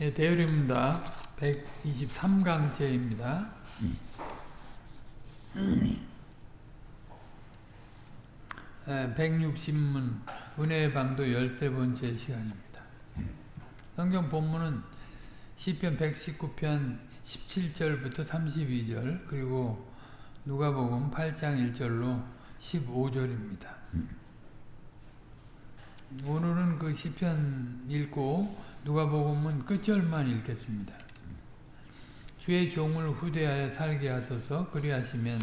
예, 대열입니다. 123강째입니다. 예, 160문 은혜의 방도 13번째 시간입니다. 성경 본문은 시편 119편 17절부터 32절 그리고 누가복음 8장 1절로 15절입니다. 오늘은 그 시편 읽고 누가복음은 끝절만 읽겠습니다. 주의 종을 후대하여 살게 하소서 그리하시면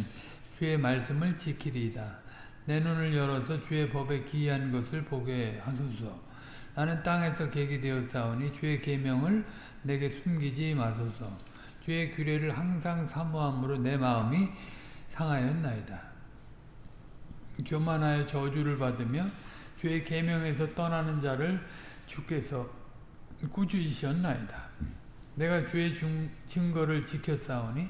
주의 말씀을 지키리이다. 내 눈을 열어서 주의 법에 기이한 것을 보게 하소서. 나는 땅에서 객이 되었사오니 주의 계명을 내게 숨기지 마소서. 주의 규례를 항상 사모함으로 내 마음이 상하였나이다. 교만하여 저주를 받으며 주의 계명에서 떠나는 자를 주께서 꾸짖으셨나이다. 내가 주의 중, 증거를 지켰사오니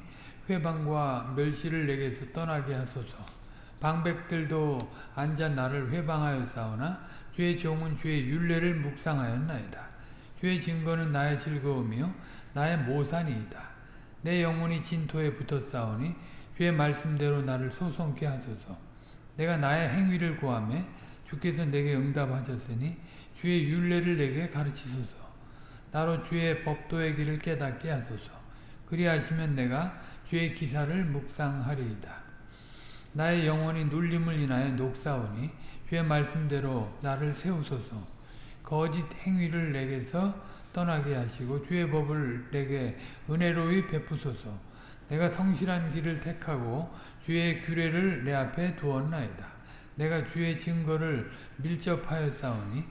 회방과 멸시를 내게서 떠나게 하소서. 방백들도 앉아 나를 회방하여 싸우나 주의 종은 주의 윤례를 묵상하였나이다. 주의 증거는 나의 즐거움이요 나의 모산이이다. 내 영혼이 진토에 붙었사오니 주의 말씀대로 나를 소송케 하소서. 내가 나의 행위를 구하며 주께서 내게 응답하셨으니 주의 윤례를 내게 가르치소서. 나로 주의 법도의 길을 깨닫게 하소서. 그리하시면 내가 주의 기사를 묵상하리이다. 나의 영혼이 눌림을 인하여 녹사오니 주의 말씀대로 나를 세우소서. 거짓 행위를 내게서 떠나게 하시고 주의 법을 내게 은혜로이 베푸소서. 내가 성실한 길을 택하고 주의 규례를 내 앞에 두었나이다. 내가 주의 증거를 밀접하여 싸우니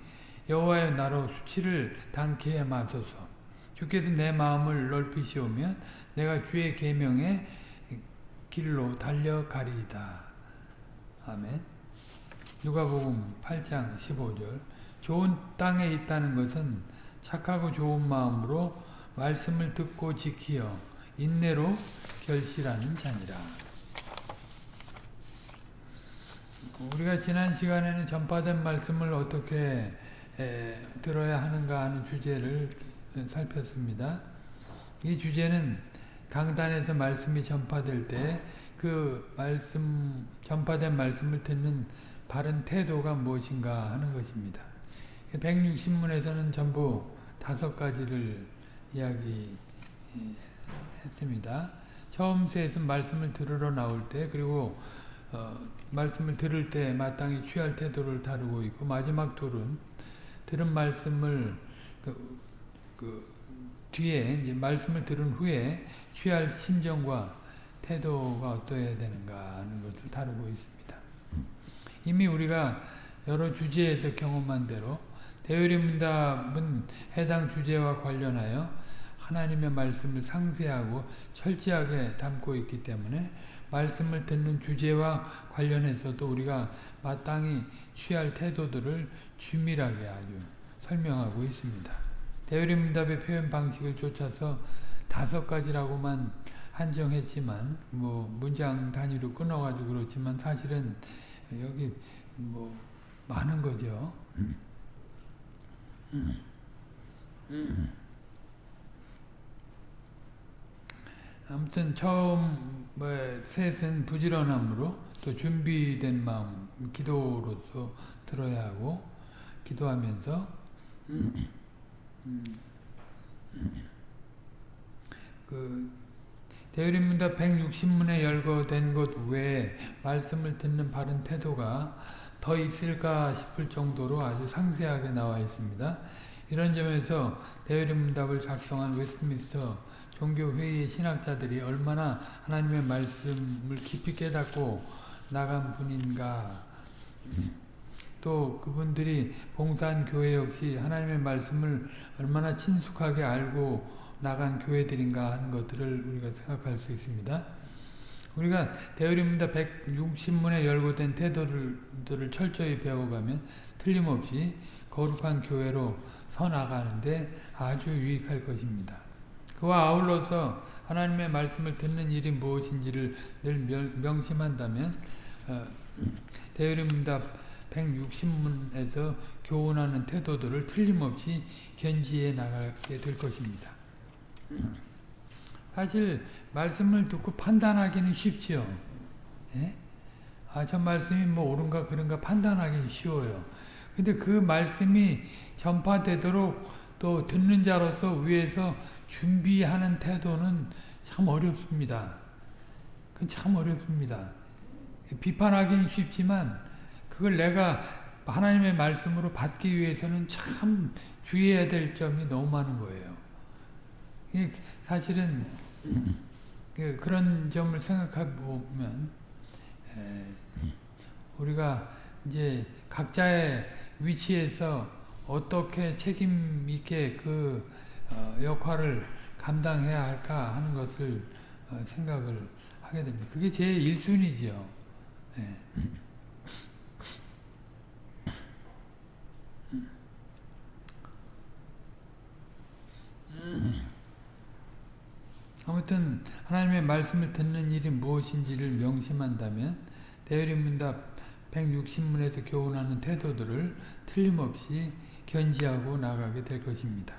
여호와여 나로 수치를 당케 마소서. 주께서 내 마음을 넓히시오면 내가 주의 계명의 길로 달려가리이다. 아멘. 누가복음 8장 15절 좋은 땅에 있다는 것은 착하고 좋은 마음으로 말씀을 듣고 지키어 인내로 결실하는 자니라. 우리가 지난 시간에는 전파된 말씀을 어떻게 에, 들어야 하는가 하는 주제를 살폈습니다. 이 주제는 강단에서 말씀이 전파될 때 그 말씀 전파된 말씀을 듣는 바른 태도가 무엇인가 하는 것입니다. 160문에서는 전부 다섯 가지를 이야기했습니다. 처음 셋은 말씀을 들으러 나올 때 그리고 어, 말씀을 들을 때 마땅히 취할 태도를 다루고 있고 마지막 둘은 들은 말씀을 그, 그 뒤에 이제 말씀을 들은 후에 취할 심정과 태도가 어떠해야 되는가 하는 것을 다루고 있습니다. 이미 우리가 여러 주제에서 경험한 대로 대요리문답은 해당 주제와 관련하여 하나님의 말씀을 상세하고 철저하게 담고 있기 때문에 말씀을 듣는 주제와 관련해서도 우리가 마땅히 취할 태도들을 주밀하게 아주 설명하고 있습니다. 대요리문답의 표현 방식을 쫓아서 다섯 가지라고만 한정했지만 뭐 문장 단위로 끊어가지고 그렇지만 사실은 여기 뭐 많은 거죠. 아무튼 처음 뭐 셋은 부지런함으로 또 준비된 마음 기도로서 들어야 하고 기도하면서 그 대유림문답 160문에 열거된 것 외에 말씀을 듣는 바른 태도가 더 있을까 싶을 정도로 아주 상세하게 나와 있습니다. 이런 점에서 대유림문답을 작성한 웨스트민스터 종교회의 신학자들이 얼마나 하나님의 말씀을 깊이 깨닫고 나간 분인가 또 그분들이 봉사한 교회 역시 하나님의 말씀을 얼마나 친숙하게 알고 나간 교회들인가 하는 것들을 우리가 생각할 수 있습니다. 우리가 대우림문답 160문에 열고된 태도들을 철저히 배워가면 틀림없이 거룩한 교회로 서나가는데 아주 유익할 것입니다. 그와 아울러서 하나님의 말씀을 듣는 일이 무엇인지를 늘 명심한다면 어, 대우림문답 160문에서 교훈하는 태도들을 틀림없이 견지해 나가게 될 것입니다. 사실 말씀을 듣고 판단하기는 쉽지요. 예? 아, 저 말씀이 뭐 옳은가 그런가 판단하기는 쉬워요. 근데 그 말씀이 전파되도록 또 듣는 자로서 위에서 준비하는 태도는 참 어렵습니다. 그건 참 어렵습니다. 비판하기는 쉽지만 그걸 내가 하나님의 말씀으로 받기 위해서는 참 주의해야 될 점이 너무 많은 거예요. 사실은 그 그런 점을 생각해 보면 우리가 이제 각자의 위치에서 어떻게 책임 있게 그 어, 역할을 감당해야 할까 하는 것을 어, 생각을 하게 됩니다. 그게 제 1순위죠. 아무튼 하나님의 말씀을 듣는 일이 무엇인지를 명심한다면 대리문답 160문에서 교훈하는 태도들을 틀림없이 견지하고 나가게 될 것입니다.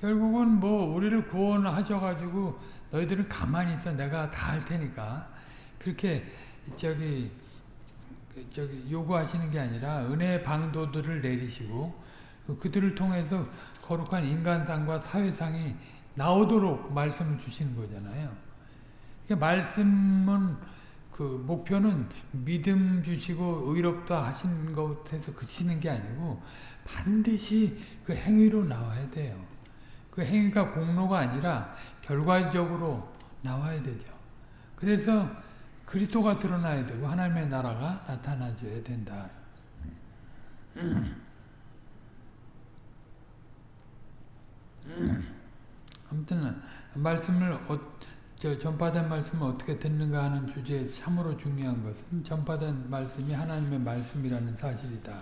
결국은 뭐 우리를 구원하셔가지고 너희들은 가만히 있어 내가 다 할 테니까 그렇게 저기 저기 요구하시는 게 아니라 은혜의 방도들을 내리시고 그들을 통해서 거룩한 인간상과 사회상이 나오도록 말씀을 주시는 거잖아요. 말씀은 그 목표는 믿음 주시고 의롭다 하신 것에서 그치는 게 아니고 반드시 그 행위로 나와야 돼요. 그 행위가 공로가 아니라 결과적으로 나와야 되죠. 그래서 그리스도가 드러나야 되고 하나님의 나라가 나타나줘야 된다. 아무튼 말씀을 어, 저 전파된 말씀을 어떻게 듣는가 하는 주제에 참으로 중요한 것은 전파된 말씀이 하나님의 말씀이라는 사실이다.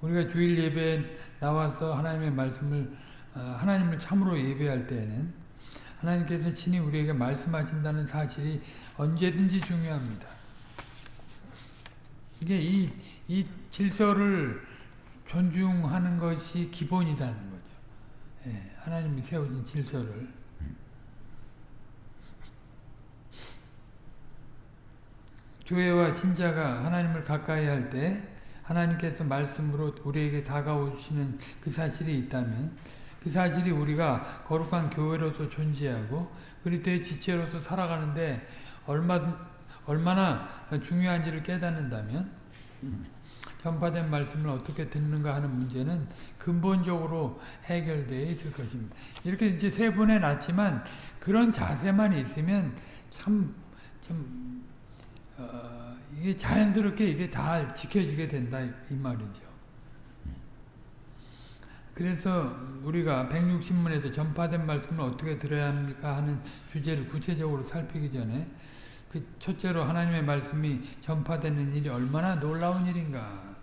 우리가 주일 예배에 나와서 하나님의 말씀을 어, 하나님을 참으로 예배할 때에는 하나님께서 친히 우리에게 말씀하신다는 사실이 언제든지 중요합니다. 이게 이, 이 질서를 존중하는 것이. 예, 하나님이 세워진 질서를. 교회와 신자가 하나님을 가까이 할 때 하나님께서 말씀으로 우리에게 다가오시는 그 사실이 있다면 그 사실이 우리가 거룩한 교회로서 존재하고 그리스도의 지체로서 살아가는데 얼마, 얼마나 중요한지를 깨닫는다면 전파된 말씀을 어떻게 듣는가 하는 문제는 근본적으로 해결되어 있을 것입니다. 이렇게 이제 세 번에 놨지만 그런 자세만 있으면 참, 좀, 어, 이게 자연스럽게 이게 다 지켜지게 된다, 이 말이죠. 그래서 우리가 160문에서 전파된 말씀을 어떻게 들어야 합니까 하는 주제를 구체적으로 살피기 전에 그 첫째로 하나님의 말씀이 전파되는 일이 얼마나 놀라운 일인가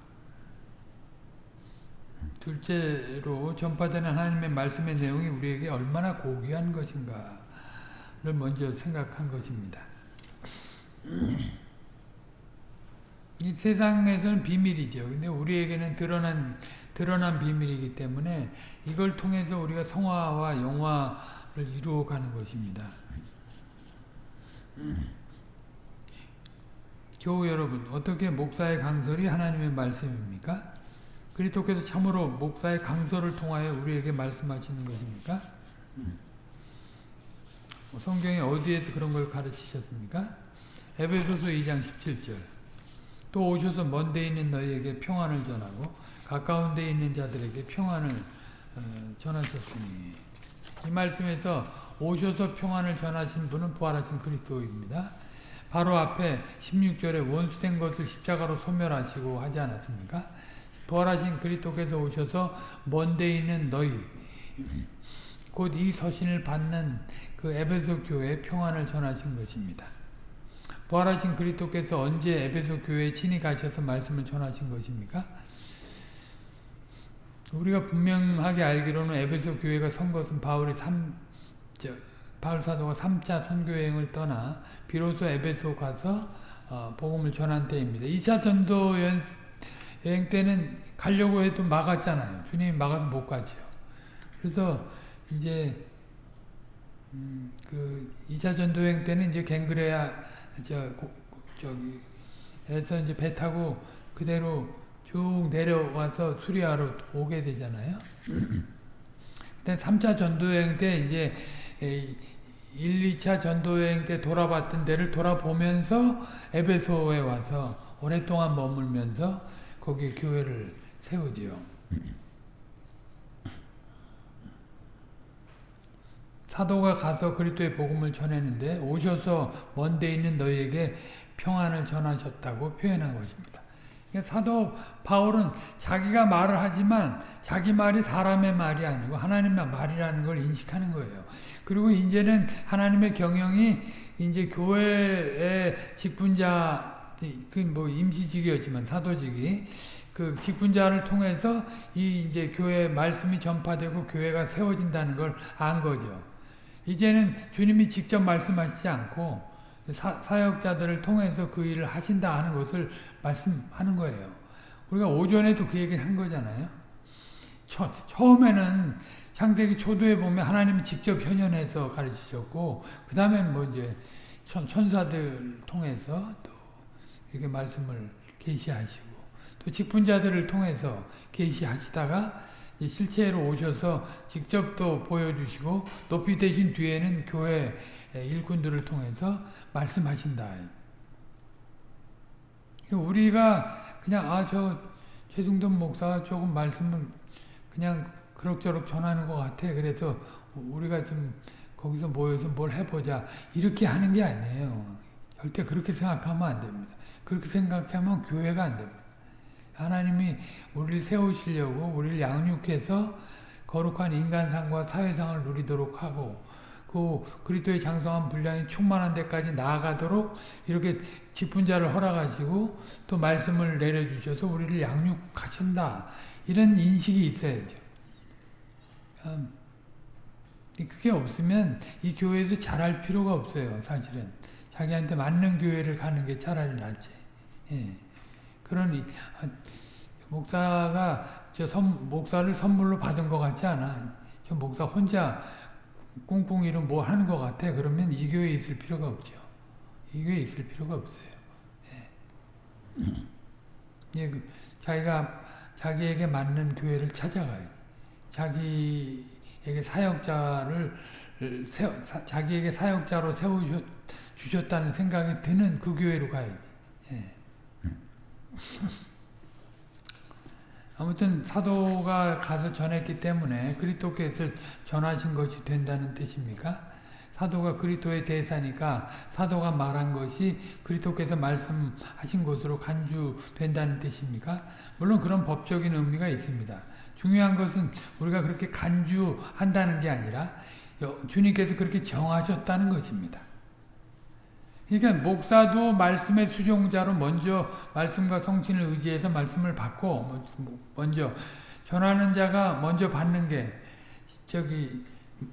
둘째로 전파되는 하나님의 말씀의 내용이 우리에게 얼마나 고귀한 것인가를 먼저 생각한 것입니다. 이 세상에서는 비밀이죠. 근데 우리에게는 드러난 드러난 비밀이기 때문에 이걸 통해서 우리가 성화와 영화를 이루어가는 것입니다. 교우 여러분, 어떻게 목사의 강설이 하나님의 말씀입니까? 그리스도께서 참으로 목사의 강설을 통하여 우리에게 말씀하시는 것입니까? 뭐 성경에 어디에서 그런 걸 가르치셨습니까? 에베소서 2장 17절 또 오셔서 먼 데 있는 너희에게 평안을 전하고 가까운 데 있는 자들에게 평안을 어, 전하셨으니 이 말씀에서 오셔서 평안을 전하신 분은 부활하신 그리스도입니다. 바로 앞에 16절에 원수된 것을 십자가로 소멸하시고 하지 않았습니까? 부활하신 그리스도께서 오셔서 먼데 있는 너희 곧 이 서신을 받는 그 에베소 교회에 평안을 전하신 것입니다. 부활하신 그리스도께서 언제 에베소 교회에 친히 가셔서 말씀을 전하신 것입니까? 우리가 분명하게 알기로는 에베소 교회가 선 것은 바울이 3, 저, 바울 사도가 3차 선교여행을 떠나 비로소 에베소 가서 어, 복음을 전한 때입니다. 2차 전도 여행, 여행 때는 가려고 해도 막았잖아요. 주님이 막아서 못 가죠. 그래서 이제 음, 그 2차 전도 여행 때는 이제 갱그레아 저 고, 저기 에서 이제 배 타고 그대로 쭉 내려와서 수리아로 오게 되잖아요. 그때 3차 전도 여행 때 이제 1, 2차 전도여행 때 돌아봤던 데를 돌아보면서 에베소에 와서 오랫동안 머물면서 거기 교회를 세우지요. 사도가 가서 그리스도의 복음을 전했는데 오셔서 먼데 있는 너희에게 평안을 전하셨다고 표현한 것입니다. 그러니까 사도 바울은 자기가 말을 하지만 자기 말이 사람의 말이 아니고 하나님의 말이라는 걸 인식하는 거예요. 그리고 이제는 하나님의 경영이 이제 교회의 직분자 그 뭐 임시직이었지만 사도직이 그 직분자를 통해서 이 이제 교회 말씀이 전파되고 교회가 세워진다는 걸 안 거죠. 이제는 주님이 직접 말씀하시지 않고 사, 사역자들을 통해서 그 일을 하신다 하는 것을 말씀하는 거예요. 우리가 오전에도 그 얘기를 한 거잖아요. 처, 처음에는 창세기 초도에 보면 하나님이 직접 현현해서 가르치셨고 그 다음에 뭐 이제 천, 천사들 통해서 또 이렇게 말씀을 계시하시고 또 직분자들을 통해서 계시하시다가 실체로 오셔서 직접 또 보여주시고 높이 되신 뒤에는 교회 일꾼들을 통해서 말씀하신다. 우리가 그냥 아 저 최승돈 목사가 조금 말씀을 그냥 그럭저럭 전하는 것 같아. 그래서 우리가 좀 거기서 모여서 뭘 해보자 이렇게 하는 게 아니에요. 절대 그렇게 생각하면 안 됩니다. 그렇게 생각하면 교회가 안 됩니다. 하나님이 우리를 세우시려고 우리를 양육해서 거룩한 인간상과 사회상을 누리도록 하고 그 그리스도의 장성한 분량이 충만한 데까지 나아가도록 이렇게 직분자를 허락하시고 또 말씀을 내려주셔서 우리를 양육하신다. 이런 인식이 있어야죠. 음, 그게 없으면 이 교회에서 잘할 필요가 없어요. 사실은. 자기한테 맞는 교회를 가는 게 차라리 낫지. 예. 그러니 아, 목사가 저 선, 목사를 선물로 받은 것 같지 않아. 저 목사 혼자 꿍꿍이로 뭐 하는 것 같아. 그러면 이 교회에 있을 필요가 없죠. 이 교회에 있을 필요가 없어요. 예. 예, 그 자기가 자기에게 맞는 교회를 찾아가요. 자기에게 사역자를 세워, 사, 자기에게 사역자로 세워 주셨다는 생각이 드는 그 교회로 가야지. 예. 아무튼 사도가 가서 전했기 때문에 그리스도께서 전하신 것이 된다는 뜻입니까? 사도가 그리스도의 대사니까 사도가 말한 것이 그리스도께서 말씀하신 것으로 간주된다는 뜻입니까? 물론 그런 법적인 의미가 있습니다. 중요한 것은 우리가 그렇게 간주한다는 게 아니라 주님께서 그렇게 정하셨다는 것입니다. 그러니까 목사도 말씀의 수종자로 먼저 말씀과 성신을 의지해서 말씀을 받고 뭐 먼저 전하는 자가 먼저 받는 게 저기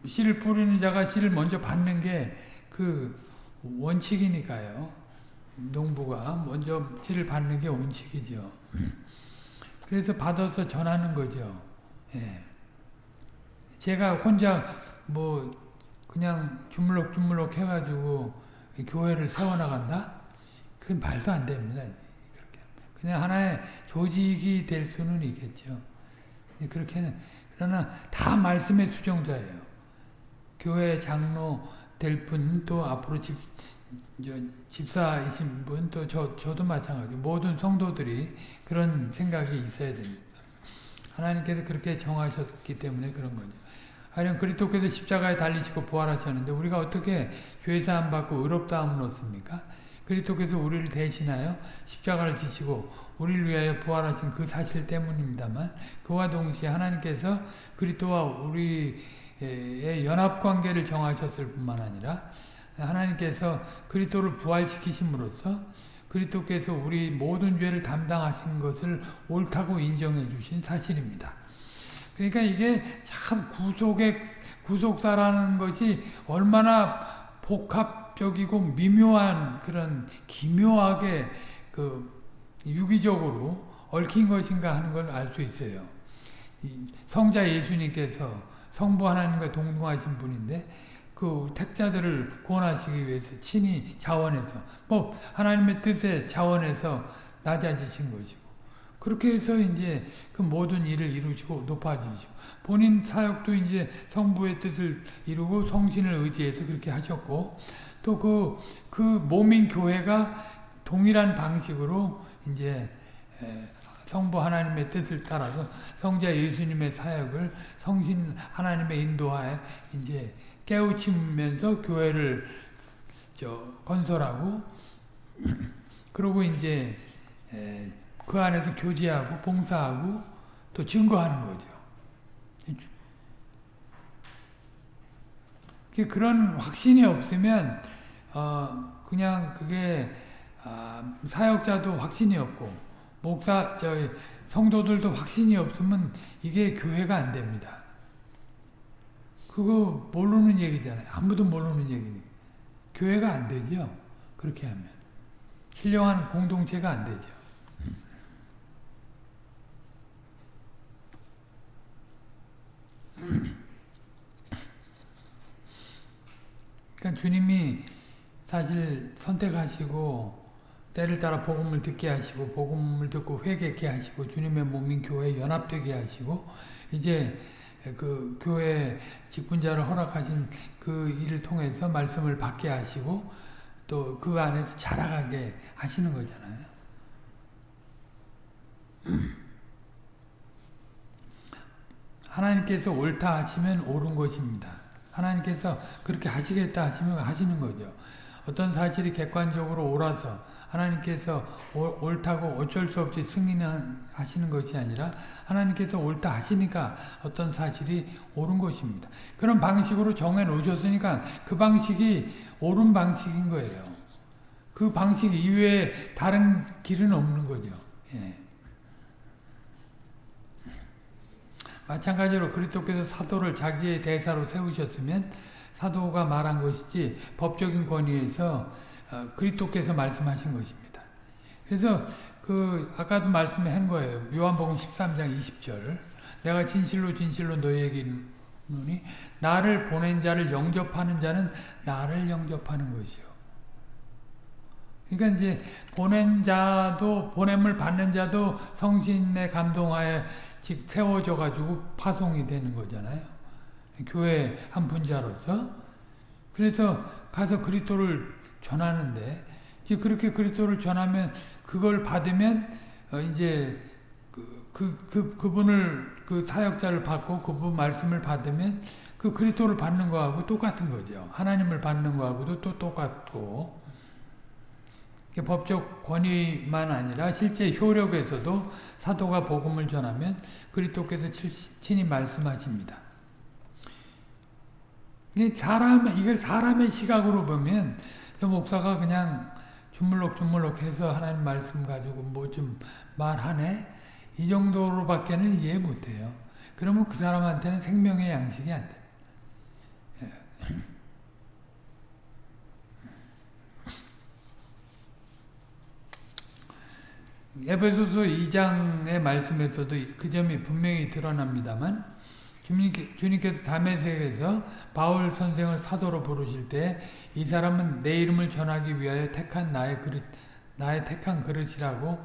씨를 뿌리는 자가 씨를 먼저 받는 게 그 원칙이니까요. 농부가 먼저 씨를 받는 게 원칙이죠. 그래서 받아서 전하는 거죠. 예. 제가 혼자 뭐 그냥 주물럭주물럭 해가지고 교회를 세워나간다? 그건 말도 안 됩니다. 그냥 하나의 조직이 될 수는 있겠죠. 그렇게는, 그러나 다 말씀의 수정자예요. 교회 장로 될 분, 또 앞으로 집, 집사이신 분, 또 저, 저도 마찬가지 모든 성도들이 그런 생각이 있어야 됩니다. 하나님께서 그렇게 정하셨기 때문에 그런 거죠. 하령 그리스도께서 십자가에 달리시고 부활하셨는데 우리가 어떻게 죄사함 받고 의롭다함을 얻습니까? 그리스도께서 우리를 대신하여 십자가를 지시고 우리를 위하여 부활하신 그 사실 때문입니다만 그와 동시에 하나님께서 그리스도와 우리의 연합 관계를 정하셨을 뿐만 아니라 하나님께서 그리스도를 부활시키심으로써 그리스도께서 우리 모든 죄를 담당하신 것을 옳다고 인정해 주신 사실입니다. 그러니까 이게 참 구속의 구속사라는 것이 얼마나 복합 종합적이고 미묘한 그런 기묘하게 그 유기적으로 얽힌 것인가 하는 걸 알 수 있어요. 성자 예수님께서 성부 하나님과 동등하신 분인데 그 택자들을 구원하시기 위해서 친히 자원해서 뭐 하나님의 뜻에 자원해서 낮아지신 것이고 그렇게 해서 이제 그 모든 일을 이루시고 높아지시고 본인 사역도 이제 성부의 뜻을 이루고 성신을 의지해서 그렇게 하셨고 또그그 몸인 교회가 동일한 방식으로 이제 성부 하나님의 뜻을 따라서 성자 예수님의 사역을 성신 하나님의 인도하에 이제 깨우치면서 교회를 저 건설하고 그리고 이제 그 안에서 교제하고 봉사하고 또 증거하는 거죠. 그런 확신이 없으면 어 그냥 그게 아 사역자도 확신이 없고 목사 저 성도들도 확신이 없으면 이게 교회가 안 됩니다. 그거 모르는 얘기잖아요. 아무도 모르는 얘기니까. 교회가 안 되죠. 그렇게 하면. 신령한 공동체가 안 되죠. 그러니까 주님이 사실 선택하시고 때를 따라 복음을 듣게 하시고 복음을 듣고 회개케 하시고 주님의 몸인 교회에 연합되게 하시고 이제 그 교회 직분자를 허락하신 그 일을 통해서 말씀을 받게 하시고 또 그 안에서 자라가게 하시는 거잖아요. 하나님께서 옳다 하시면 옳은 것입니다. 하나님께서 그렇게 하시겠다 하시면 하시는 거죠. 어떤 사실이 객관적으로 옳아서 하나님께서 옳다고 어쩔 수 없이 승인하시는 것이 아니라 하나님께서 옳다 하시니까 어떤 사실이 옳은 것입니다. 그런 방식으로 정해 놓으셨으니까 그 방식이 옳은 방식인 거예요. 그 방식 이외에 다른 길은 없는 거죠. 예. 마찬가지로 그리스도께서 사도를 자기의 대사로 세우셨으면 사도가 말한 것이지 법적인 권위에서 어, 그리스도께서 말씀하신 것입니다. 그래서 그 아까도 말씀한 거예요. 요한복음 13장 20절 내가 진실로 진실로 너희에게 이르노니 나를 보낸 자를 영접하는 자는 나를 영접하는 것이요. 그러니까 이제 보낸 자도 보냄을 받는 자도 성신의 감동하에 즉 세워져 가지고 파송이 되는 거잖아요. 교회 한 분자로서 그래서 가서 그리스도를 전하는데 이제 그렇게 그리스도를 전하면 그걸 받으면 어 이제 그, 그, 그, 그분을 그 사역자를 받고 그분 말씀을 받으면 그 그리스도를 받는 거하고 똑같은 거죠. 하나님을 받는 거하고도 또 똑같고 법적 권위만 아니라 실제 효력에서도 사도가 복음을 전하면 그리스도께서 친히 말씀하십니다. 사람 이걸 사람의 시각으로 보면 저 목사가 그냥 주물럭주물럭 해서 하나님 말씀 가지고 뭐 좀 말하네 이 정도로밖에는 이해 못해요. 그러면 그 사람한테는 생명의 양식이 안 돼. 에베소서 2장의 말씀에서도 그 점이 분명히 드러납니다만 주님께서 담에색에서 바울 선생을 사도로 부르실 때 이 사람은 내 이름을 전하기 위하여 택한 나의 그릇, 나의 택한 그릇이라고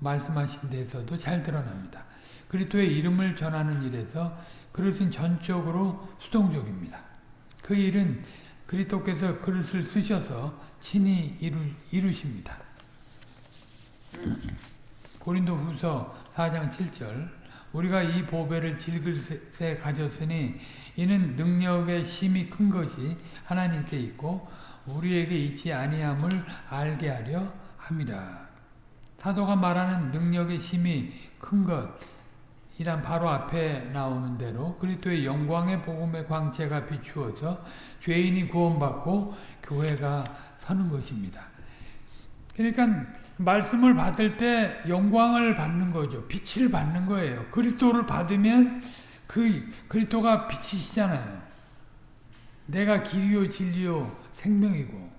말씀하신 데서도 잘 드러납니다. 그리스도의 이름을 전하는 일에서 그릇은 전적으로 수동적입니다. 그 일은 그리스도께서 그릇을 쓰셔서 친히 이루, 이루십니다. 고린도 후서 4장 7절 우리가 이 보배를 질그릇에 가졌으니 이는 능력의 힘이 큰 것이 하나님께 있고 우리에게 있지 아니함을 알게 하려 함이라. 사도가 말하는 능력의 힘이 큰 것 이란 바로 앞에 나오는 대로 그리스도의 영광의 복음의 광채가 비추어서 죄인이 구원받고 교회가 서는 것입니다. 그러니까 말씀을 받을 때 영광을 받는 거죠. 빛을 받는 거예요. 그리스도를 받으면 그 그리스도가 빛이시잖아요. 내가 길이요 진리요 생명이고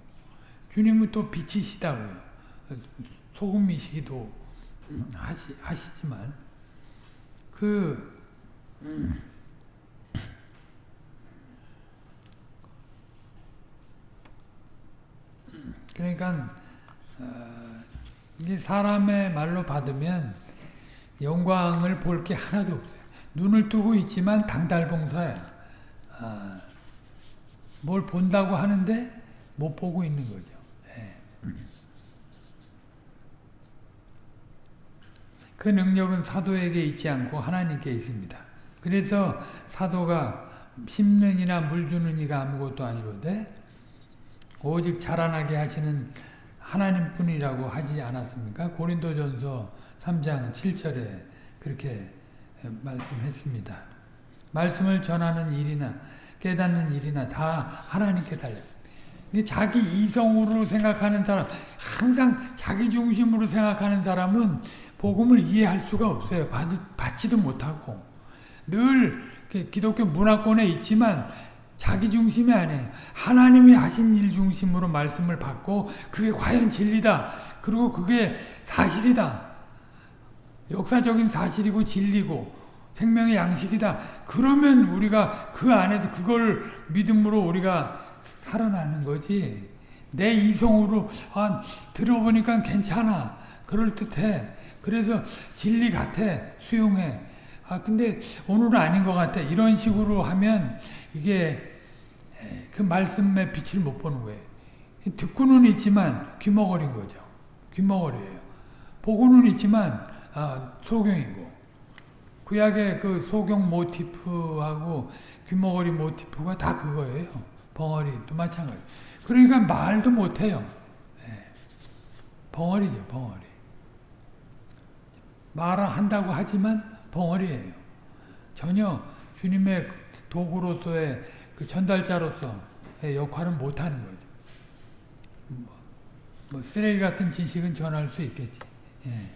주님은 또 빛이시다고요. 소금이시기도 하시, 하시지만 그 그러니까 어, 사람의 말로 받으면 영광을 볼 게 하나도 없어요. 눈을 뜨고 있지만 당달봉사야. 아, 뭘 본다고 하는데 못 보고 있는 거죠. 예. 그 능력은 사도에게 있지 않고 하나님께 있습니다. 그래서 사도가 심는 이나 물 주는 이가 아무것도 아니로되 오직 자라나게 하시는 하나님뿐이라고 하지 않았습니까? 고린도전서 3장 7절에 그렇게 말씀했습니다. 말씀을 전하는 일이나 깨닫는 일이나 다 하나님께 달려. 자기 이성으로 생각하는 사람, 항상 자기 중심으로 생각하는 사람은 복음을 이해할 수가 없어요. 받, 받지도 못하고. 늘 기독교 문화권에 있지만 자기 중심이 아니에요. 하나님이 하신 일 중심으로 말씀을 받고 그게 과연 진리다. 그리고 그게 사실이다. 역사적인 사실이고 진리고 생명의 양식이다. 그러면 우리가 그 안에서 그걸 믿음으로 우리가 살아나는 거지. 내 이성으로 아, 들어보니까 괜찮아. 그럴 듯해. 그래서 진리 같아. 수용해. 아 근데 오늘은 아닌 것 같아. 이런 식으로 하면 이게 그 말씀의 빛을 못 보는 거예요. 듣고는 있지만 귀머거린 거죠. 귀머거리예요. 보고는 있지만 아, 소경이고 구약의 그 소경 모티프하고 귀머거리 모티프가 다 그거예요. 벙어리도 마찬가지. 그러니까 말도 못해요. 네. 벙어리죠, 벙어리. 말을 한다고 하지만 벙어리예요. 전혀 주님의 도구로서의 그 전달자로서의 역할은 못하는 거죠. 뭐, 뭐, 쓰레기 같은 지식은 전할 수 있겠지. 예.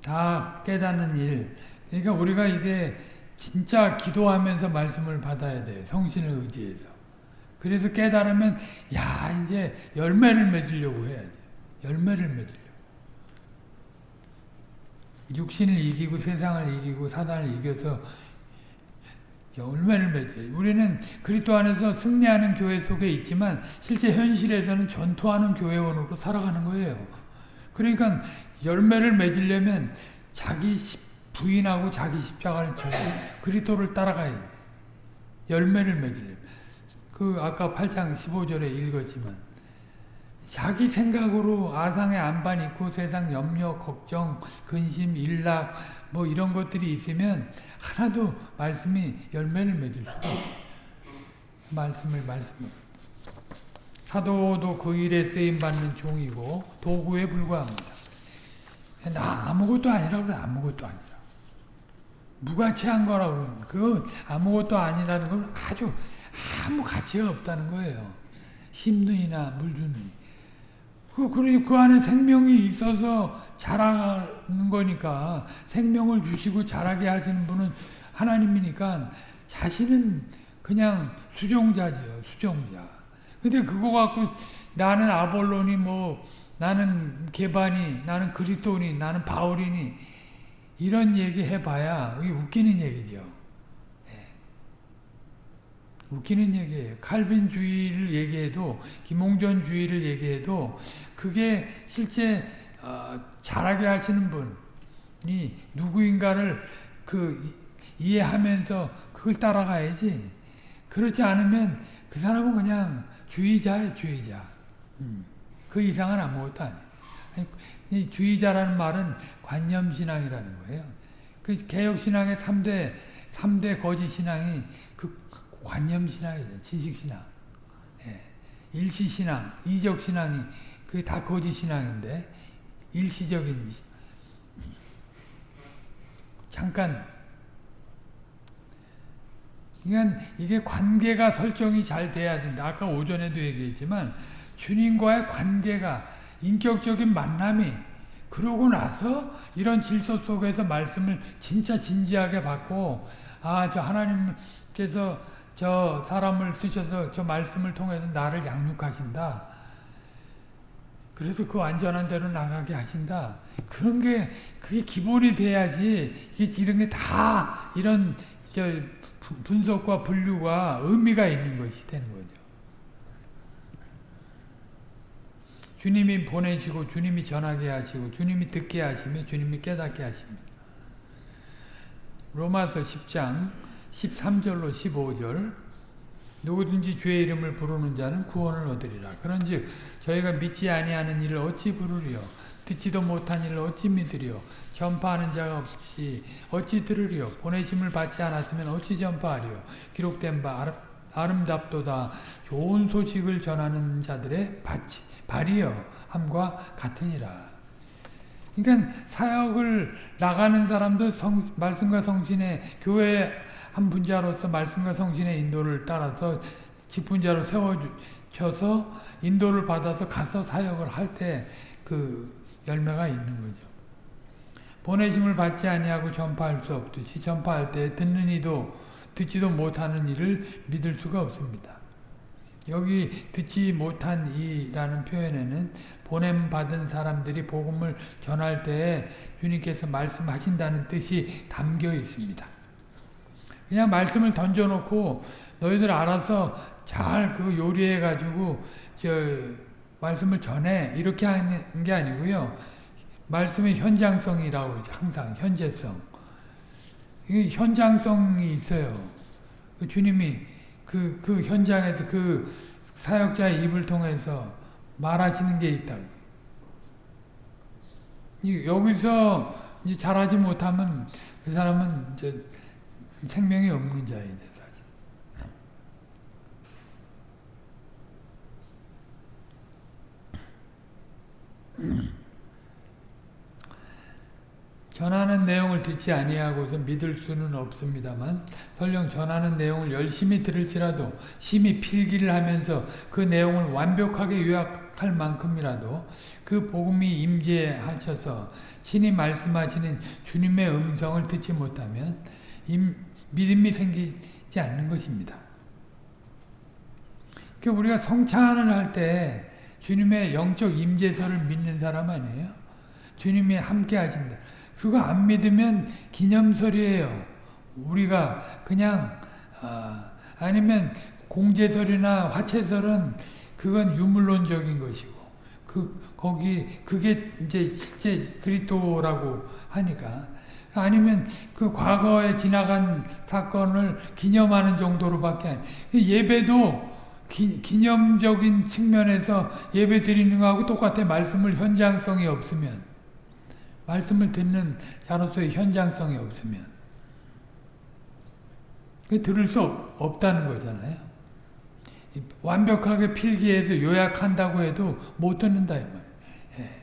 다 깨닫는 일. 그러니까 우리가 이게 진짜 기도하면서 말씀을 받아야 돼. 성신을 의지해서. 그래서 깨달으면 야 이제 열매를 맺으려고 해야지. 열매를 맺으려고. 육신을 이기고 세상을 이기고 사단을 이겨서 열매를 맺어요. 우리는 그리스도 안에서 승리하는 교회 속에 있지만 실제 현실에서는 전투하는 교회원으로 살아가는 거예요. 그러니까 열매를 맺으려면 자기 부인하고 자기 십자가를 져 그리스도를 따라가야 돼. 열매를 맺으려면. 그 아까 8장 15절에 읽었지만 자기 생각으로 아상의 안반 있고 세상 염려, 걱정, 근심, 일락 뭐 이런 것들이 있으면 하나도 말씀이 열매를 맺을 수가. 말씀을 말씀을 사도도 그 일에 쓰임받는 종이고 도구에 불과합니다. 나 아무것도 아니라고 그래 아무것도 아니라 무가치한 거라고 그러는 그 아무것도 아니라는 건 아주 아무 가치가 없다는 거예요. 심는이나 물주는 그, 그러니 그 안에 생명이 있어서 자라는 거니까 생명을 주시고 자라게 하시는 분은 하나님이니까 자신은 그냥 수종자죠. 수종자. 근데 그거 갖고 나는 아볼론이 뭐 나는 개반이 나는 그리스도니 나는 바울이니 이런 얘기 해봐야 이게 웃기는 얘기죠. 웃기는 얘기예요. 칼빈주의를 얘기해도 김홍전주의를 얘기해도 그게 실제 어, 잘하게 하시는 분이 누구인가를 그 이해하면서 그걸 따라가야지. 그렇지 않으면 그 사람은 그냥 주의자예요, 주의자. 음, 그 이상은 아무것도 아니에요. 이 주의자라는 말은 관념신앙이라는 거예요. 그 개혁신앙의 3대, 3대 거짓신앙이 관념신앙이죠. 지식신앙. 예. 일시신앙, 이적신앙이 그게 다 거짓신앙인데 일시적인 잠깐 그러니까 이게 관계가 설정이 잘 돼야 된다. 아까 오전에도 얘기했지만 주님과의 관계가 인격적인 만남이 그러고 나서 이런 질서 속에서 말씀을 진짜 진지하게 받고 아 저 하나님께서 저 사람을 쓰셔서 저 말씀을 통해서 나를 양육하신다. 그래서 그 완전한 대로 나가게 하신다. 그런 게 그게 기본이 돼야지 이게 이런 게 다 이런 저 분석과 분류가 의미가 있는 것이 되는 거죠. 주님이 보내시고 주님이 전하게 하시고 주님이 듣게 하시며 주님이 깨닫게 하십니다. 로마서 10장 13절로 15절. 누구든지 주의 이름을 부르는 자는 구원을 얻으리라. 그런즉 저희가 믿지 아니하는 일을 어찌 부르리요? 듣지도 못한 일을 어찌 믿으리요? 전파하는 자가 없이 어찌 들으리요? 보내심을 받지 않았으면 어찌 전파하리요? 기록된 바 아름답도다. 좋은 소식을 전하는 자들의 바치, 발이여 함과 같으니라. 그러니까 사역을 나가는 사람도 성, 말씀과 성신의 교회 한 분자로서 말씀과 성신의 인도를 따라서 직분자로 세워져서 인도를 받아서 가서 사역을 할 때 그 열매가 있는 거죠. 보내심을 받지 아니하고 전파할 수 없듯이 전파할 때 듣는 이도 듣지도 못하는 이를 믿을 수가 없습니다. 여기 듣지 못한 이라는 표현에는 보냄 받은 사람들이 복음을 전할 때 주님께서 말씀하신다는 뜻이 담겨 있습니다. 그냥 말씀을 던져놓고 너희들 알아서 잘 그 요리해 가지고 저 말씀을 전해 이렇게 하는 게 아니고요. 말씀의 현장성이라고. 항상 현재성. 이 현장성이 있어요. 그 주님이 그, 그 현장에서 그 사역자의 입을 통해서 말하시는 게 있다고. 여기서 잘하지 못하면 그 사람은 이제 생명이 없는 자이죠, 사실. 전하는 내용을 듣지 아니하고서 믿을 수는 없습니다만 설령 전하는 내용을 열심히 들을지라도 심히 필기를 하면서 그 내용을 완벽하게 요약할 만큼이라도 그 복음이 임재하셔서 친히 말씀하시는 주님의 음성을 듣지 못하면 믿음이 생기지 않는 것입니다. 그러니까 우리가 성찬을 할 때 주님의 영적 임재서를 믿는 사람 아니에요? 주님이 함께 하신다. 그거 안 믿으면 기념설이에요. 우리가 그냥 어, 아니면 공제설이나 화채설은 그건 유물론적인 것이고 그 거기 그게 이제 실제 그리스도라고 하니까 아니면 그 과거에 지나간 사건을 기념하는 정도로밖에 아니. 예배도 기, 기념적인 측면에서 예배 드리는 거하고 똑같아. 말씀을 현장성이 없으면. 말씀을 듣는 자로서의 현장성이 없으면. 들을 수 없, 다는 거잖아요. 완벽하게 필기해서 요약한다고 해도 못 듣는다 이 말. 예.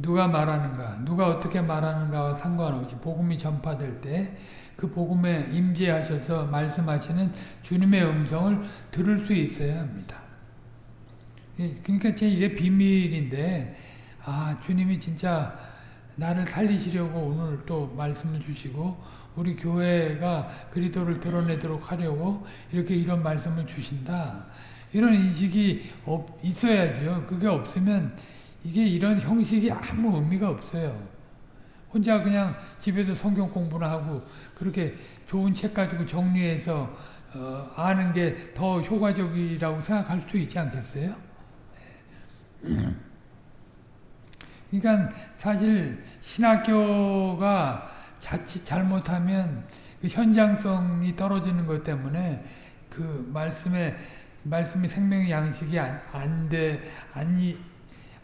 누가 말하는가, 누가 어떻게 말하는가와 상관없이 복음이 전파될 때 그 복음에 임재하셔서 말씀하시는 주님의 음성을 들을 수 있어야 합니다. 예, 그러니까 제 이게 비밀인데 아 주님이 진짜 나를 살리시려고 오늘 또 말씀을 주시고 우리 교회가 그리스도를 드러내도록 하려고 이렇게 이런 말씀을 주신다. 이런 인식이 없, 있어야죠. 그게 없으면 이게 이런 형식이 아무 의미가 없어요. 혼자 그냥 집에서 성경 공부를 하고 그렇게 좋은 책 가지고 정리해서 어, 아는 게 더 효과적이라고 생각할 수 있지 않겠어요? 그러니까 사실 신학교가 자칫 잘못하면 그 현장성이 떨어지는 것 때문에 그 말씀에 말씀이 생명의 양식이 안 돼, 안,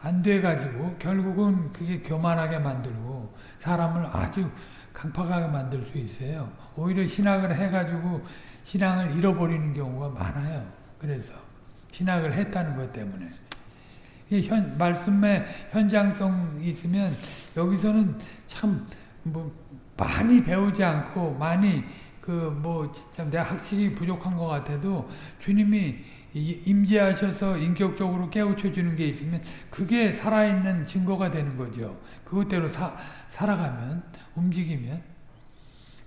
안 돼가지고 결국은 그게 교만하게 만들고 사람을 아주 강팍하게 만들 수 있어요. 오히려 신학을 해가지고 신앙을 잃어버리는 경우가 많아요. 그래서 신학을 했다는 것 때문에. 현, 말씀의 현장성이 있으면 여기서는 참 뭐 많이 배우지 않고 많이 그 뭐 참 내가 학식이 부족한 것 같아도 주님이 임재하셔서 인격적으로 깨우쳐 주는 게 있으면 그게 살아있는 증거가 되는 거죠. 그것대로 사, 살아가면 움직이면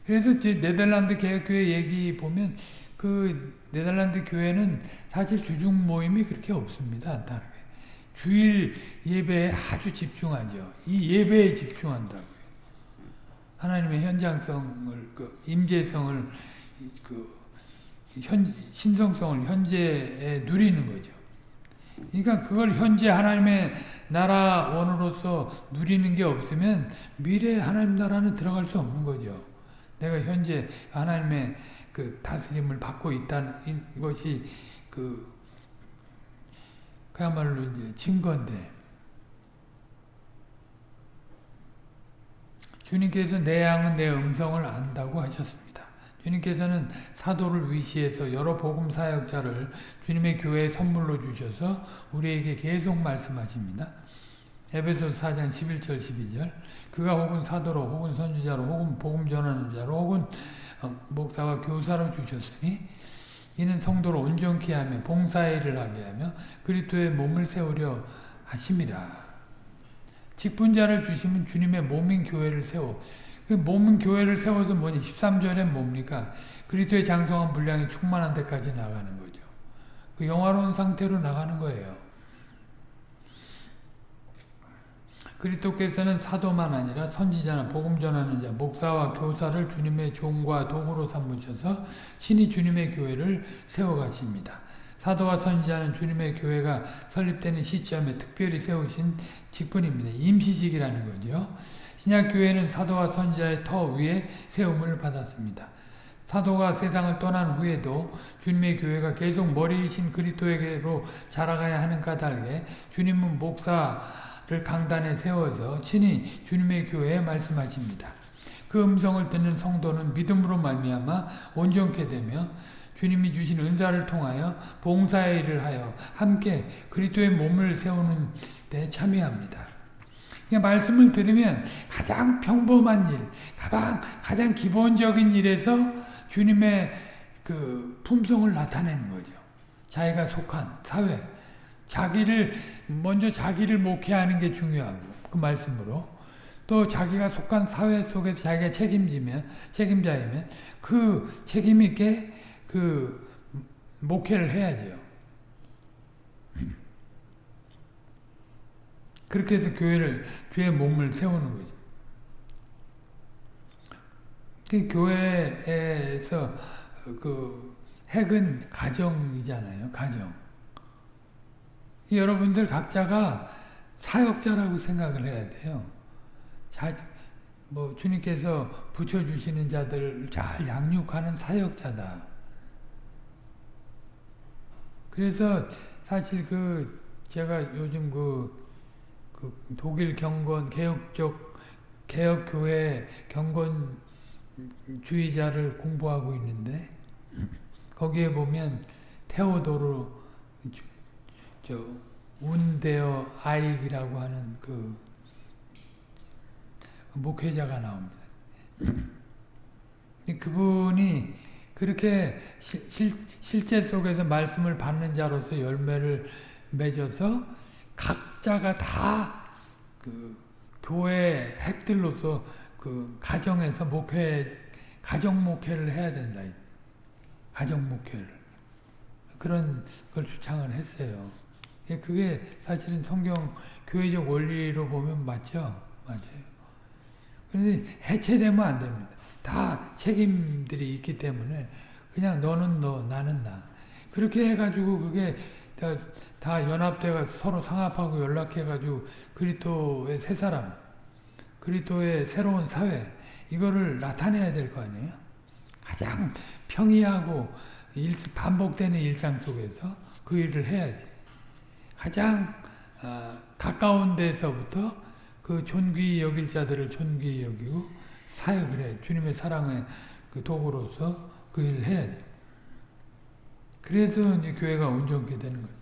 그래서 이제 네덜란드 개혁교회 얘기 보면 그 네덜란드 교회는 사실 주중 모임이 그렇게 없습니다. 안타깝게. 주일 예배에 아주 집중하죠. 이 예배에 집중한다고요. 하나님의 현장성을, 그 임재성을, 그 현, 신성성을 현재에 누리는 거죠. 그러니까 그걸 현재 하나님의 나라 원으로서 누리는 게 없으면 미래 하나님 나라는 들어갈 수 없는 거죠. 내가 현재 하나님의 그 다스림을 받고 있다는 것이 그 그야말로 이제 증거인데 주님께서 내 양은 내 음성을 안다고 하셨습니다. 주님께서는 사도를 위시해서 여러 복음 사역자를 주님의 교회에 선물로 주셔서 우리에게 계속 말씀하십니다. 에베소 4장 11절 12절 그가 혹은 사도로 혹은 선지자로 혹은 복음 전하는 자로 혹은 목사와 교사로 주셨으니 이는 성도를 온전케 하며 봉사의 일을 하게 하며 그리스도의 몸을 세우려 하심이라. 직분자를 주시면 주님의 몸인 교회를 세워 그 몸은 교회를 세워서 뭐니 13절에 뭡니까? 그리스도의 장성한 분량이 충만한 데까지 나가는 거죠. 그 영화로운 상태로 나가는 거예요. 그리스도께서는 사도만 아니라 선지자나 복음 전하는 자, 목사와 교사를 주님의 종과 도구로 삼으셔서 신이 주님의 교회를 세워가십니다. 사도와 선지자는 주님의 교회가 설립되는 시점에 특별히 세우신 직분입니다. 임시직이라는 거죠. 신약교회는 사도와 선지자의 터 위에 세움을 받았습니다. 사도가 세상을 떠난 후에도 주님의 교회가 계속 머리이신 그리스도에게로 자라가야 하는 까닭에 주님은 목사를 강단에 세워서 친히 주님의 교회에 말씀하십니다. 그 음성을 듣는 성도는 믿음으로 말미암아 온전케 되며 주님이 주신 은사를 통하여 봉사의 일을 하여 함께 그리스도의 몸을 세우는 데 참여합니다. 그러니까 말씀을 들으면 가장 평범한 일, 가장, 가장 기본적인 일에서 주님의 그 품성을 나타내는 거죠. 자기가 속한 사회, 자기를 먼저 자기를 목회하는 게 중요하고 그 말씀으로 또 자기가 속한 사회 속에서 자기가 책임지면 책임자이면 그 책임 있게 그 목회를 해야죠. 그렇게 해서 교회를 교회 몸을 세우는 거죠. 그 교회에서 그 핵은 가정이잖아요. 가정. 여러분들 각자가 사역자라고 생각을 해야 돼요. 자, 뭐 주님께서 붙여주시는 자들을 잘 양육하는 사역자다. 그래서 사실 그 제가 요즘 그, 그 독일 경건 개혁적 개혁교회 경건주의자를 공부하고 있는데 거기에 보면 테오도르 저 운데어 아이기라고 하는 그 목회자가 나옵니다. 그분이 그렇게 실, 실제 속에서 말씀을 받는 자로서 열매를 맺어서 각자가 다 그 교회 핵들로서 그 가정에서 목회, 가정 목회를 해야 된다. 가정 목회를. 그런 걸 주창을 했어요. 그게 사실은 성경 교회적 원리로 보면 맞죠? 맞아요. 그런데 해체되면 안 됩니다. 다 책임들이 있기 때문에 그냥 너는 너, 나는 나. 그렇게 해가지고 그게 다, 다 연합돼가 서로 상합하고 연락해가지고 그리스도의 새 사람, 그리스도의 새로운 사회 이거를 나타내야 될 거 아니에요? 가장 평이하고 일, 반복되는 일상 속에서 그 일을 해야지. 가장 어, 가까운 데서부터 그 존귀히 여길 자들을 존귀히 여기고 사역을 해. 주님의 사랑의 그 도구로서 그 일을 해야 돼. 그래서 이제 교회가 온전케 되는 거예요.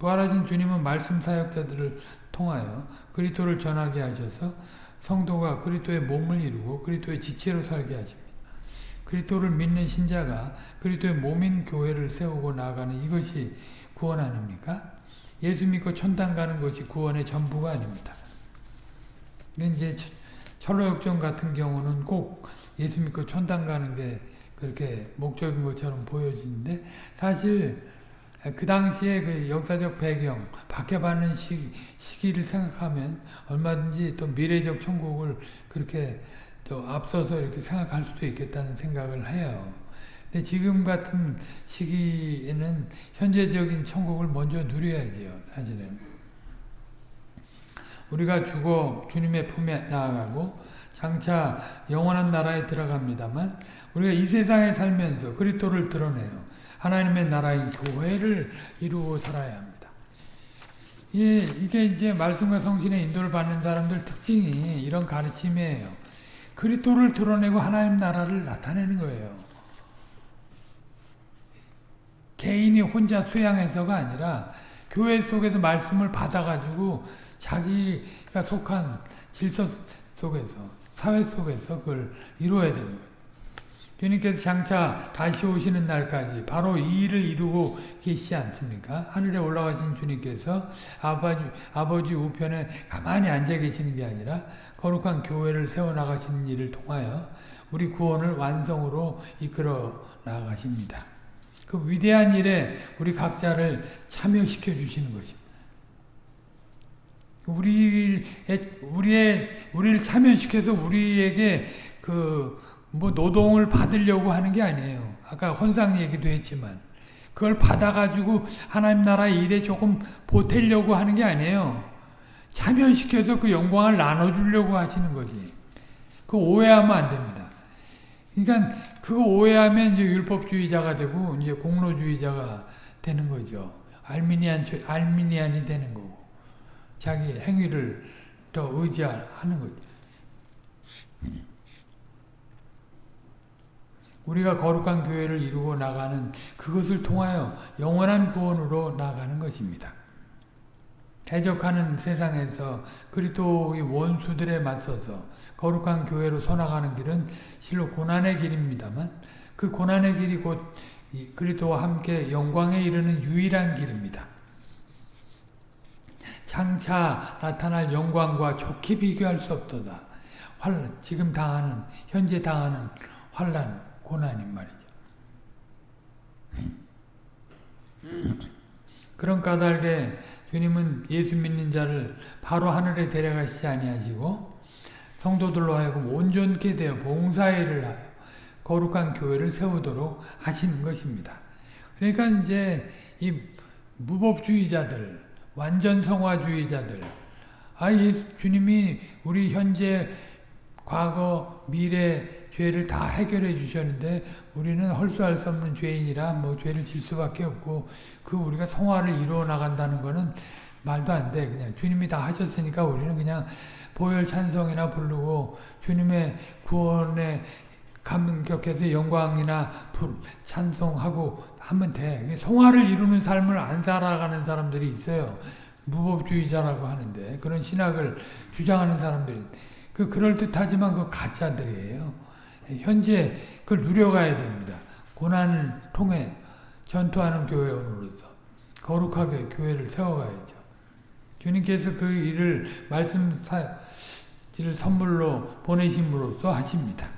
부활하신 주님은 말씀 사역자들을 통하여 그리스도를 전하게 하셔서 성도가 그리스도의 몸을 이루고 그리스도의 지체로 살게 하십니다. 그리스도를 믿는 신자가 그리스도의 몸인 교회를 세우고 나가는 이것이 구원 아닙니까? 예수 믿고 천당 가는 것이 구원의 전부가 아닙니다. 이제 철로역정 같은 경우는 꼭 예수 믿고 천당 가는 게 그렇게 목적인 것처럼 보여지는데 사실 그 당시에 그 역사적 배경, 박해받는 시, 시기를 생각하면 얼마든지 또 미래적 천국을 그렇게 또 앞서서 이렇게 생각할 수도 있겠다는 생각을 해요. 근데 지금 같은 시기에는 현재적인 천국을 먼저 누려야죠, 사실은. 우리가 죽어 주님의 품에 나아가고 장차 영원한 나라에 들어갑니다만 우리가 이 세상에 살면서 그리스도를 드러내요. 하나님의 나라인 교회를 이루고 살아야 합니다. 예, 이게 이제 말씀과 성신의 인도를 받는 사람들 특징이 이런 가르침이에요. 그리스도를 드러내고 하나님 나라를 나타내는 거예요. 개인이 혼자 수양해서가 아니라 교회 속에서 말씀을 받아가지고 자기가 속한 질서 속에서 사회 속에서 그걸 이루어야 되는 거예요. 주님께서 장차 다시 오시는 날까지 바로 이 일을 이루고 계시지 않습니까? 하늘에 올라가신 주님께서 아버지, 아버지 우편에 가만히 앉아 계시는 게 아니라 거룩한 교회를 세워나가시는 일을 통하여 우리 구원을 완성으로 이끌어 나가십니다. 그 위대한 일에 우리 각자를 참여시켜 주시는 것입니다. 우리의, 우리의, 우리를 참여시켜서 우리에게 그, 뭐 노동을 받으려고 하는 게 아니에요. 아까 헌상 얘기도 했지만 그걸 받아가지고 하나님 나라 일에 조금 보태려고 하는 게 아니에요. 참여시켜서 그 영광을 나눠주려고 하시는 거지. 그 오해하면 안 됩니다. 그러니까 그거 오해하면 이제 율법주의자가 되고 이제 공로주의자가 되는 거죠. 알미니안 알미니안이 되는 거고 자기 행위를 더 의지하는 거죠. 우리가 거룩한 교회를 이루고 나가는 그것을 통하여 영원한 구원으로 나가는 것입니다. 대적하는 세상에서 그리스도의 원수들에 맞서서 거룩한 교회로 서나가는 길은 실로 고난의 길입니다만 그 고난의 길이 곧 그리스도와 함께 영광에 이르는 유일한 길입니다. 장차 나타날 영광과 좋게 비교할 수 없도다. 환란, 지금 당하는, 현재 당하는 환란, 고난인 말이죠. 그런 까닭에 주님은 예수 믿는 자를 바로 하늘에 데려가시지 아니하시고 성도들로 하여금 온전케 되어 봉사일을 하여 거룩한 교회를 세우도록 하시는 것입니다. 그러니까 이제 이 무법주의자들, 완전 성화주의자들, 아, 예, 주님이 우리 현재, 과거, 미래 죄를 다 해결해 주셨는데 우리는 헐수할 수 없는 죄인이라 뭐 죄를 질 수밖에 없고 그 우리가 성화를 이루어 나간다는 거는 말도 안 돼. 그냥 주님이 다 하셨으니까 우리는 그냥 보혈 찬송이나 부르고 주님의 구원에 감격해서 영광이나 찬송하고 하면 돼. 성화를 이루는 삶을 안 살아가는 사람들이 있어요. 무법주의자라고 하는데 그런 신학을 주장하는 사람들이 그 그럴듯하지만 그 가짜들이에요. 현재 그걸 누려가야 됩니다. 고난을 통해 전투하는 교회원으로서 거룩하게 교회를 세워가야죠. 주님께서 그 일을 말씀 를 선물로 보내심으로써 하십니다.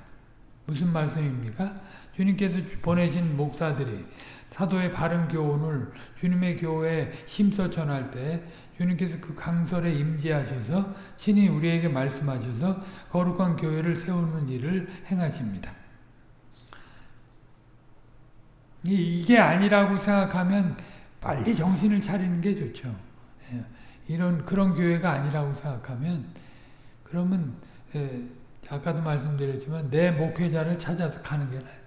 무슨 말씀입니까? 주님께서 보내신 목사들이 사도의 바른 교훈을 주님의 교회에 힘써 전할 때 주님께서 그 강설에 임재하셔서 친히 우리에게 말씀하셔서 거룩한 교회를 세우는 일을 행하십니다. 이게 아니라고 생각하면 빨리 정신을 차리는 게 좋죠. 예, 이런 그런 교회가 아니라고 생각하면 그러면 예, 아까도 말씀드렸지만 내 목회자를 찾아서 가는 게 나아요.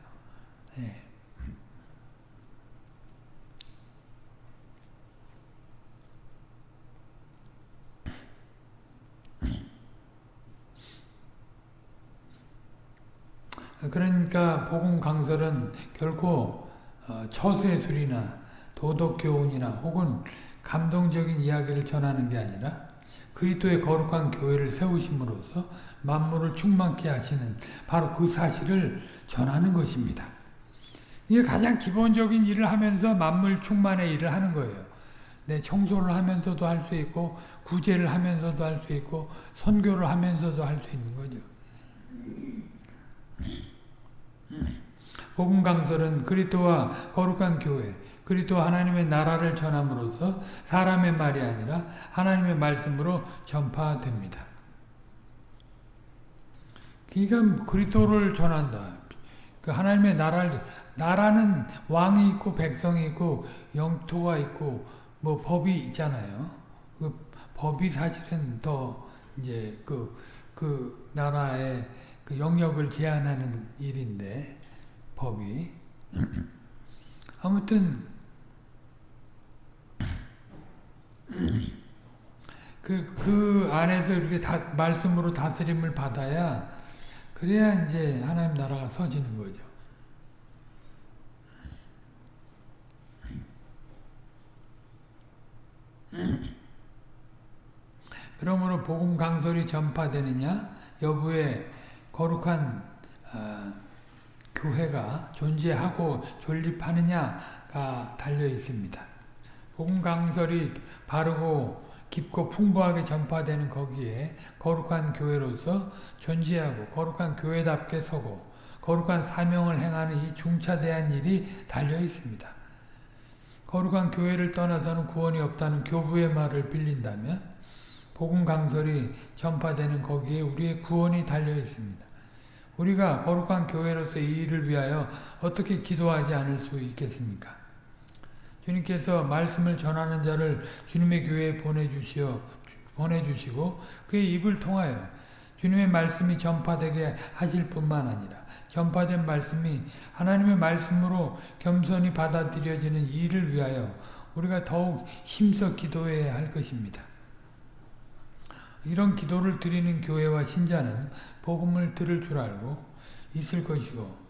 예. 그러니까 복음 강설은 결코 어, 처세술이나 도덕 교훈이나 혹은 감동적인 이야기를 전하는 게 아니라 그리스도의 거룩한 교회를 세우심으로써 만물을 충만케 하시는 바로 그 사실을 전하는 것입니다. 이게 가장 기본적인 일을 하면서 만물 충만의 일을 하는 거예요. 내 청소를 하면서도 할 수 있고 구제를 하면서도 할 수 있고 선교를 하면서도 할 수 있는 거죠. 복음 강설은 그리스도와 거룩한 교회, 그리스도 하나님의 나라를 전함으로써 사람의 말이 아니라 하나님의 말씀으로 전파됩니다. 그러니까 그리스도를 전한다. 그 하나님의 나라를 나라는 왕이 있고 백성이 있고 영토가 있고 뭐 법이 있잖아요. 그 법이 사실은 더 이제 그, 그 나라의 그 영역을 제한하는 일인데 법이 아무튼 그, 그 안에서 이렇게 다, 말씀으로 다스림을 받아야 그래야 이제 하나님 나라가 서지는 거죠. 그러므로 복음 강설이 전파되느냐 여부에 거룩한 어, 교회가 존재하고 존립하느냐가 달려 있습니다. 복음 강설이 바르고 깊고 풍부하게 전파되는 거기에 거룩한 교회로서 존재하고 거룩한 교회답게 서고 거룩한 사명을 행하는 이 중차대한 일이 달려 있습니다. 거룩한 교회를 떠나서는 구원이 없다는 교부의 말을 빌린다면 복음 강설이 전파되는 거기에 우리의 구원이 달려 있습니다. 우리가 거룩한 교회로서 이 일을 위하여 어떻게 기도하지 않을 수 있겠습니까? 주님께서 말씀을 전하는 자를 주님의 교회에 보내주시어 보내주시고 그의 입을 통하여 주님의 말씀이 전파되게 하실 뿐만 아니라 전파된 말씀이 하나님의 말씀으로 겸손히 받아들여지는 일을 위하여 우리가 더욱 힘써 기도해야 할 것입니다. 이런 기도를 드리는 교회와 신자는 복음을 들을 줄 알고 있을 것이고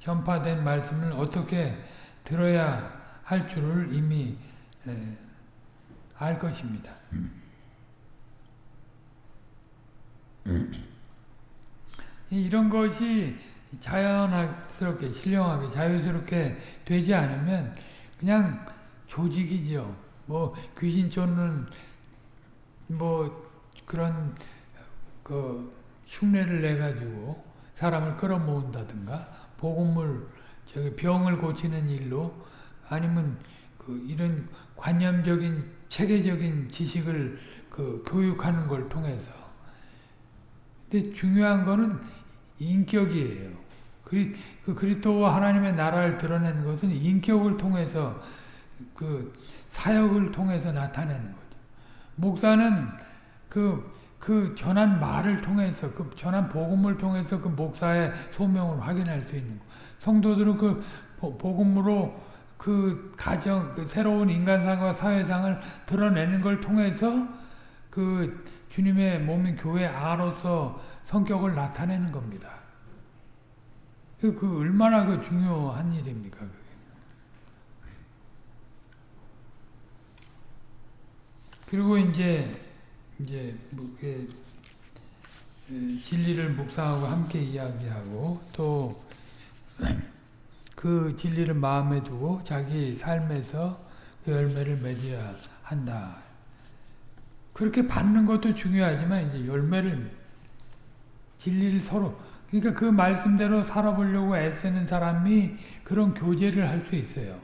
전파된 말씀을 어떻게 들어야 할 줄을 이미 알 것입니다. 이런 것이 자연스럽게, 신령하게, 자유스럽게 되지 않으면 그냥 조직이죠. 뭐 귀신 쫓는 뭐 그런 그 흉내를 내 가지고 사람을 끌어모은다든가 복음을 저기 병을 고치는 일로 아니면 그 이런 관념적인 체계적인 지식을 그 교육하는 걸 통해서 근데 중요한 거는 인격이에요. 그리, 그 그리스도와 하나님의 나라를 드러내는 것은 인격을 통해서 그 사역을 통해서 나타내는 거죠. 목사는 그, 그 전한 말을 통해서, 그 전한 복음을 통해서 그 목사의 소명을 확인할 수 있는 거. 성도들은 그 복음으로 그 가정, 그 새로운 인간상과 사회상을 드러내는 걸 통해서 그 주님의 몸인 교회 아로서 성격을 나타내는 겁니다. 그, 그 얼마나 그 중요한 일입니까? 그리고 이제 이제 뭐, 예, 진리를 묵상하고 함께 이야기하고 또 그 진리를 마음에 두고 자기 삶에서 그 열매를 맺어야 한다. 그렇게 받는 것도 중요하지만 이제 열매를 진리를 서로 그러니까 그 말씀대로 살아보려고 애쓰는 사람이 그런 교제를 할 수 있어요.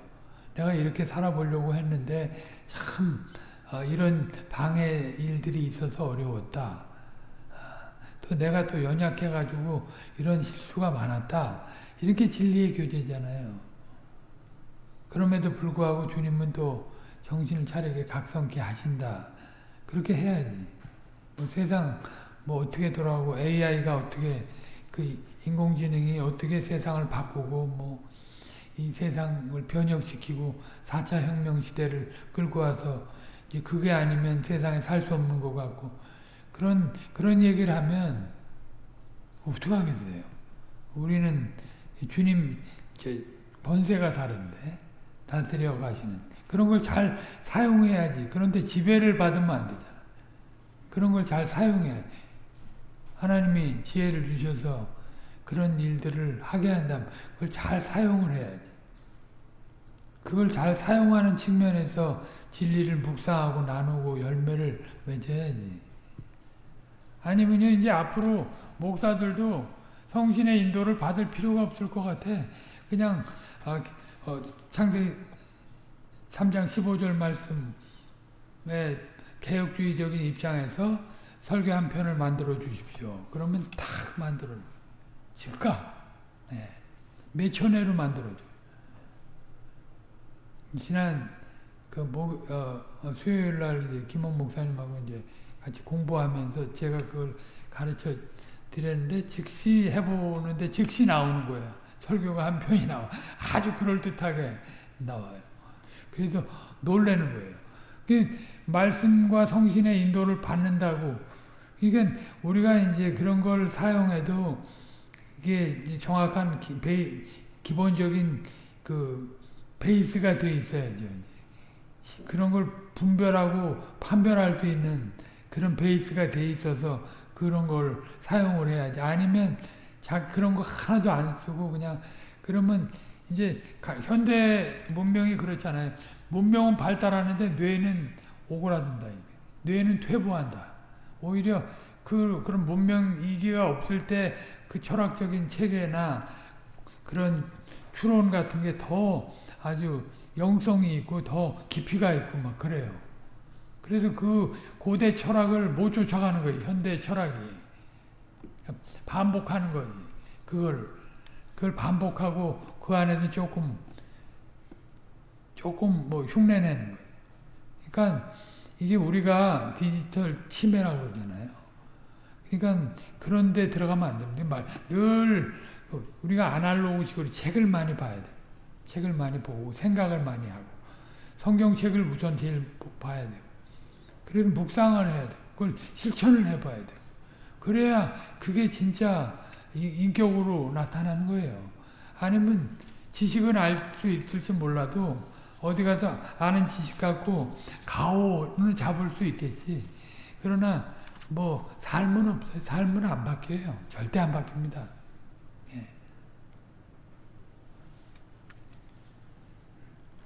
내가 이렇게 살아보려고 했는데 참 어, 이런 방해 일들이 있어서 어려웠다. 어, 또 내가 또 연약해가지고 이런 실수가 많았다. 이렇게 진리의 교제잖아요. 그럼에도 불구하고 주님은 또 정신을 차리게 각성케 하신다. 그렇게 해야지. 뭐 세상 뭐 어떻게 돌아가고 AI가 어떻게 그 인공지능이 어떻게 세상을 바꾸고 뭐 이 세상을 변혁시키고 4차 혁명 시대를 끌고 와서 이제 그게 아니면 세상에 살 수 없는 것 같고 그런 그런 얘기를 하면 어떻게 하겠어요? 우리는 주님 번세가 다른데 다스려 가시는 그런 걸 잘 사용해야지. 그런데 지배를 받으면 안 되잖아. 그런 걸 잘 사용해. 하나님이 지혜를 주셔서 그런 일들을 하게 한다면 그걸 잘 사용을 해야지. 그걸 잘 사용하는 측면에서 진리를 묵상하고 나누고 열매를 맺어야지. 아니면요 이제 앞으로 목사들도 성신의 인도를 받을 필요가 없을 것 같아. 그냥 아, 어, 창세기 3장 15절 말씀에 개혁주의적인 입장에서 설교 한 편을 만들어 주십시오. 그러면 탁 만들어 즉각 네. 몇 천 회로 만들어 줘. 지난 그 목, 어, 어, 수요일 날 김원 목사님하고 이제 같이 공부하면서 제가 그걸 가르쳐 드렸는데 즉시 해보는데 즉시 나오는 거예요. 설교가 한 편이 나와. 아주 그럴듯하게 나와요. 그래서 놀라는 거예요. 그 말씀과 성신의 인도를 받는다고 그러니까 우리가 이제 그런 걸 사용해도 이게 정확한 기, 베이, 기본적인 그 베이스가 돼 있어야죠. 그런 걸 분별하고 판별할 수 있는 그런 베이스가 돼 있어서 그런 걸 사용을 해야지. 아니면 자 그런 거 하나도 안 쓰고 그냥 그러면 이제 현대 문명이 그렇잖아요. 문명은 발달하는데 뇌는 오그라든다. 뇌는 퇴보한다. 오히려 그 그런 문명 이기가 없을 때 그 철학적인 체계나 그런 추론 같은 게 더 아주 영성이 있고 더 깊이가 있고 막 그래요. 그래서 그 고대 철학을 못 쫓아가는 거예요. 현대 철학이. 반복하는 거지. 그걸 그걸 반복하고 그 안에서 조금 조금 뭐 흉내내는 거예요. 그러니까 이게 우리가 디지털 치매라고 그러잖아요. 그러니까 그런 데 들어가면 안 됩니다. 늘 우리가 아날로그식으로 책을 많이 봐야 돼. 책을 많이 보고 생각을 많이 하고 성경책을 우선 제일 봐야 돼요. 그래서 묵상을 해야 돼. 그걸 실천을 해봐야 돼. 그래야 그게 진짜 인격으로 나타나는 거예요. 아니면 지식은 알 수 있을지 몰라도 어디 가서 아는 지식 갖고 가오는 잡을 수 있겠지. 그러나 뭐 삶은 없어요. 삶은 안 바뀌어요. 절대 안 바뀝니다.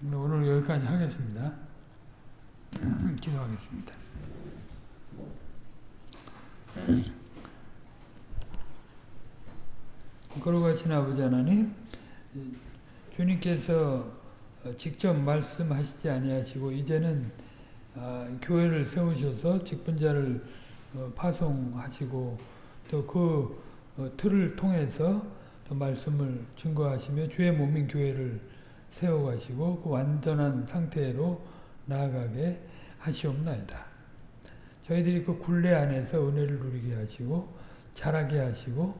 오늘 여기까지 하겠습니다. 기도하겠습니다. 거룩하신 아버지 하나님 주님께서 직접 말씀하시지 아니하시고 이제는 교회를 세우셔서 직분자를 어, 파송하시고 또그 어, 틀을 통해서 또 말씀을 증거하시며 주의 몸인 교회를 세워가시고 그 완전한 상태로 나아가게 하시옵나이다. 저희들이 그 굴레 안에서 은혜를 누리게 하시고 자라게 하시고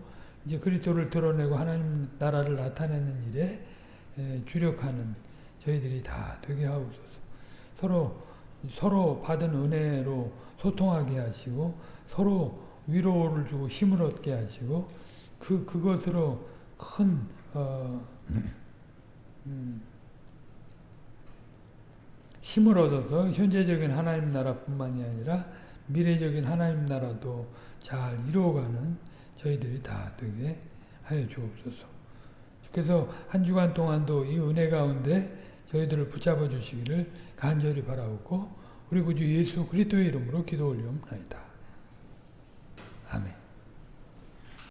이제 그리스도를 드러내고 하나님 나라를 나타내는 일에 주력하는 저희들이 다 되게 하옵소서. 서로 서로 받은 은혜로 소통하게 하시고 서로 위로를 주고 힘을 얻게 하시고 그 그것으로 큰 어, 음, 힘을 얻어서 현재적인 하나님 나라뿐만이 아니라 미래적인 하나님 나라도 잘 이루어가는 저희들이 다 되게 하여 주옵소서. 주께서 한 주간 동안도 이 은혜 가운데 저희들을 붙잡아 주시기를 간절히 바라옵고 우리 구주 예수 그리스도의 이름으로 기도 올리옵나이다. 아멘.